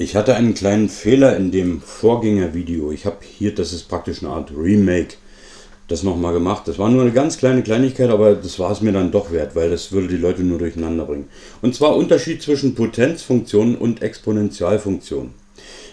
Ich hatte einen kleinen Fehler in dem Vorgängervideo. Ich habe hier, das ist praktisch eine Art Remake, das nochmal gemacht. Das war nur eine ganz kleine Kleinigkeit, aber das war es mir dann doch wert, weil das würde die Leute nur durcheinander bringen. Und zwar Unterschied zwischen Potenzfunktionen und Exponentialfunktionen.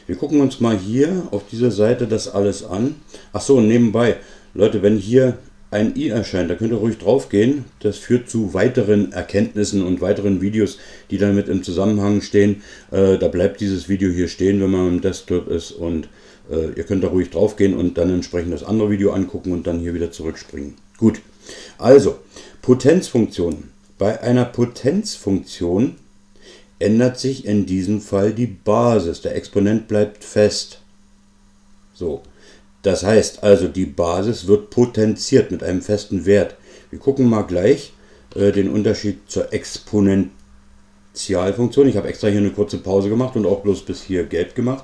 Wir gucken uns mal hier auf dieser Seite das alles an. Achso, nebenbei, Leute, wenn hier ein i erscheint, da könnt ihr ruhig drauf gehen. Das führt zu weiteren Erkenntnissen und weiteren Videos, die damit im Zusammenhang stehen. Äh, da bleibt dieses Video hier stehen, wenn man im Desktop ist und äh, ihr könnt da ruhig drauf gehen und dann entsprechend das andere Video angucken und dann hier wieder zurückspringen. Gut, also Potenzfunktionen. Bei einer Potenzfunktion ändert sich in diesem Fall die Basis. Der Exponent bleibt fest. So, das heißt also, die Basis wird potenziert mit einem festen Wert. Wir gucken mal gleich äh, den Unterschied zur Exponentialfunktion. Ich habe extra hier eine kurze Pause gemacht und auch bloß bis hier gelb gemacht.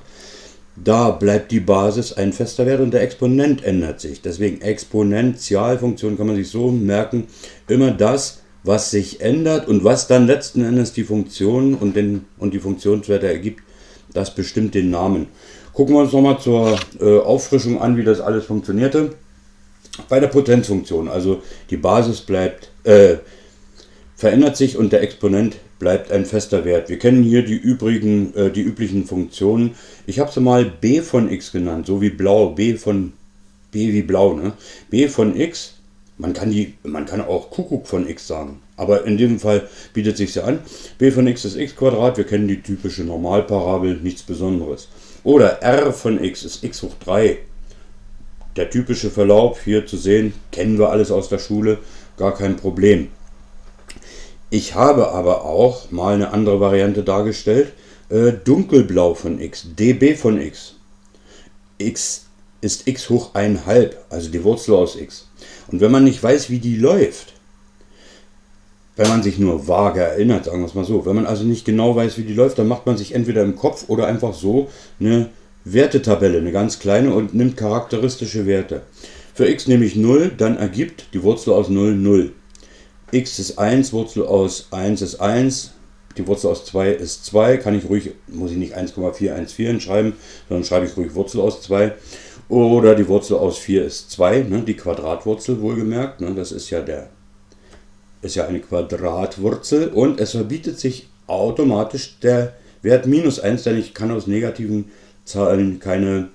Da bleibt die Basis ein fester Wert und der Exponent ändert sich. Deswegen Exponentialfunktion kann man sich so merken, immer das, was sich ändert und was dann letzten Endes die Funktion und, den, und die Funktionswerte ergibt, das bestimmt den Namen. Gucken wir uns nochmal zur äh, Auffrischung an, wie das alles funktionierte. Bei der Potenzfunktion, also die Basis bleibt, äh, verändert sich und der Exponent bleibt ein fester Wert. Wir kennen hier die übrigen, äh, die üblichen Funktionen. Ich habe sie mal b von x genannt, so wie blau, b von b wie blau, ne? b von x. Man kann die, man kann auch Kuckuck von x sagen, aber in diesem Fall bietet sich ja an. b von x ist x Quadrat. Wir kennen die typische Normalparabel, nichts Besonderes. Oder r von x ist x hoch 3. Der typische Verlauf hier zu sehen, kennen wir alles aus der Schule, gar kein Problem. Ich habe aber auch mal eine andere Variante dargestellt, äh, dunkelblau von x, db von x. x ist x hoch 1,5, also die Wurzel aus x. Und wenn man nicht weiß, wie die läuft, wenn man sich nur vage erinnert, sagen wir es mal so. Wenn man also nicht genau weiß, wie die läuft, dann macht man sich entweder im Kopf oder einfach so eine Wertetabelle, eine ganz kleine und nimmt charakteristische Werte. Für x nehme ich 0, dann ergibt die Wurzel aus 0 0. x ist 1, Wurzel aus 1 ist 1, die Wurzel aus 2 ist 2, kann ich ruhig, muss ich nicht 1,414 schreiben, sondern schreibe ich ruhig Wurzel aus 2. Oder die Wurzel aus 4 ist 2, ne, die Quadratwurzel wohlgemerkt, ne, das ist ja der ist ja eine Quadratwurzel und es verbietet sich automatisch der Wert minus 1, denn ich kann aus negativen Zahlen keine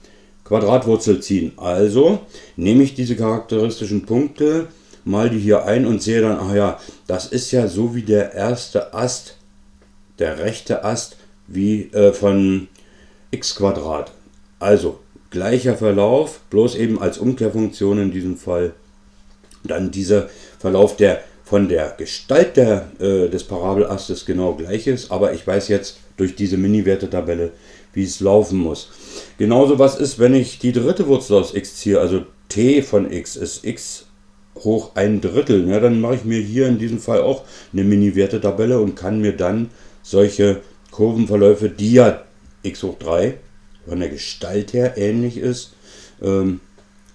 Quadratwurzel ziehen. Also nehme ich diese charakteristischen Punkte, mal die hier ein und sehe dann, ach ja, das ist ja so wie der erste Ast, der rechte Ast, wie äh, von x Quadrat. Also gleicher Verlauf, bloß eben als Umkehrfunktion in diesem Fall. Dann dieser Verlauf, der von der Gestalt der, äh, des Parabelastes genau gleich ist, aber ich weiß jetzt durch diese Mini-Wertetabelle, wie es laufen muss. Genauso was ist, wenn ich die dritte Wurzel aus x ziehe, also t von x ist x hoch ein Drittel, ja, dann mache ich mir hier in diesem Fall auch eine Mini-Wertetabelle und kann mir dann solche Kurvenverläufe, die ja x hoch 3 von der Gestalt her ähnlich ist, ähm,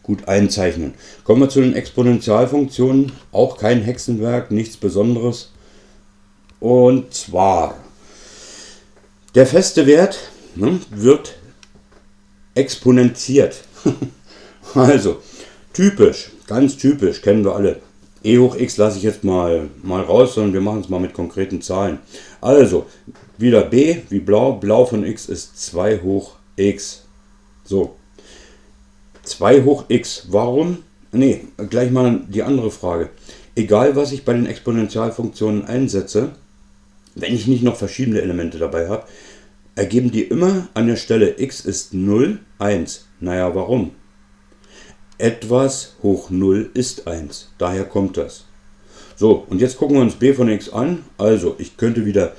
gut einzeichnen. Kommen wir zu den Exponentialfunktionen. Auch kein Hexenwerk, nichts Besonderes. Und zwar, der feste Wert ne, wird exponentiert. also, typisch, ganz typisch, kennen wir alle. e hoch x lasse ich jetzt mal, mal raus, sondern wir machen es mal mit konkreten Zahlen. Also, wieder b wie blau. Blau von x ist 2 hoch x. So, 2 hoch x. Warum? Ne, gleich mal die andere Frage. Egal, was ich bei den Exponentialfunktionen einsetze, wenn ich nicht noch verschiedene Elemente dabei habe, ergeben die immer an der Stelle x ist 0, 1. Naja, warum? Etwas hoch 0 ist 1. Daher kommt das. So, und jetzt gucken wir uns b von x an. Also, ich könnte wieder,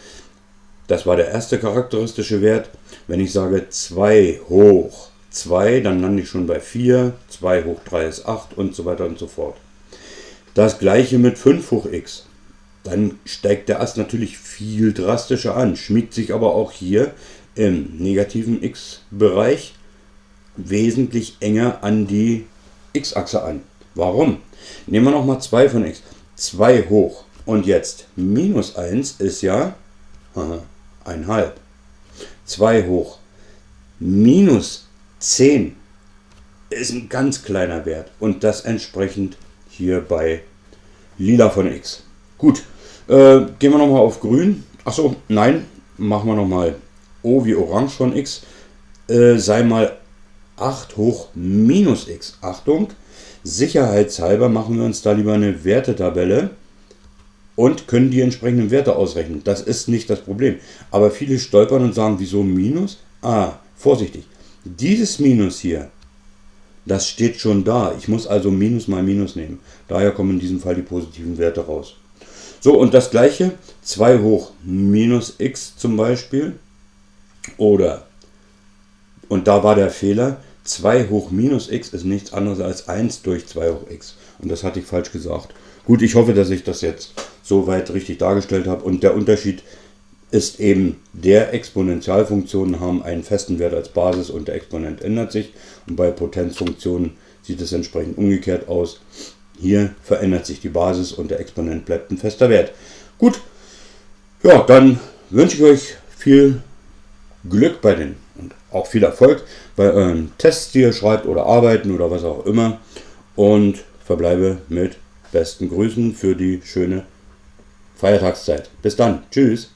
das war der erste charakteristische Wert, wenn ich sage 2 hoch 2, dann lande ich schon bei 4, 2 hoch 3 ist 8 und so weiter und so fort. Das gleiche mit 5 hoch x. Dann steigt der Ast natürlich viel drastischer an, schmiegt sich aber auch hier im negativen x-Bereich wesentlich enger an die x-Achse an. Warum? Nehmen wir nochmal 2 von x. 2 hoch und jetzt minus 1 ist ja 1,5. 2 hoch minus 10 ist ein ganz kleiner Wert und das entsprechend hier bei lila von x. Gut, äh, gehen wir nochmal auf grün. Achso, nein, machen wir nochmal O wie orange von x. Äh, sei mal 8 hoch minus x. Achtung, sicherheitshalber machen wir uns da lieber eine Wertetabelle und können die entsprechenden Werte ausrechnen. Das ist nicht das Problem. Aber viele stolpern und sagen, wieso Minus? Ah, vorsichtig. Dieses Minus hier, das steht schon da. Ich muss also Minus mal Minus nehmen. Daher kommen in diesem Fall die positiven Werte raus. So, und das gleiche, 2 hoch minus x zum Beispiel. Oder, und da war der Fehler, 2 hoch minus x ist nichts anderes als 1 durch 2 hoch x. Und das hatte ich falsch gesagt. Gut, ich hoffe, dass ich das jetzt soweit richtig dargestellt habe. Und der Unterschied ist eben, der Exponentialfunktionen haben einen festen Wert als Basis und der Exponent ändert sich. Und bei Potenzfunktionen sieht es entsprechend umgekehrt aus. Hier verändert sich die Basis und der Exponent bleibt ein fester Wert. Gut, ja, dann wünsche ich euch viel Glück bei den und auch viel Erfolg bei euren Tests, die ihr schreibt oder arbeiten oder was auch immer. Und verbleibe mit besten Grüßen für die schöne Feiertagszeit. Bis dann. Tschüss.